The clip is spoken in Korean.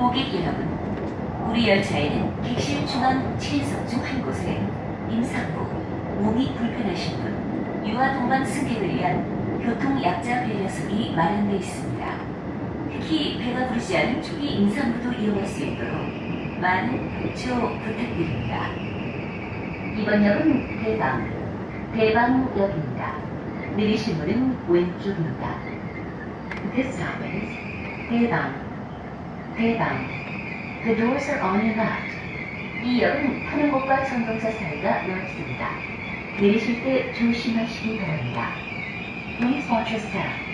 고객 여러분, 우리 열차에는 객실 중앙 7석 중 한 곳에 임산부, 몸이 불편하신 분, 유아 동반 승객을 위한 교통 약자 배려석이 마련되어 있습니다. 특히 배가 부르지 않은 초기 임산부도 이용할 수 있도록 많은 협조 부탁드립니다. 이번 역은 대방, 대방역입니다. 내리실 문은 왼쪽입니다. This stop is 대방, 대방. The doors are on your left. 이 역은 타는 곳과 전동차 사이가 넓습니다. 내리실 때 조심하시기 바랍니다. Please watch your step.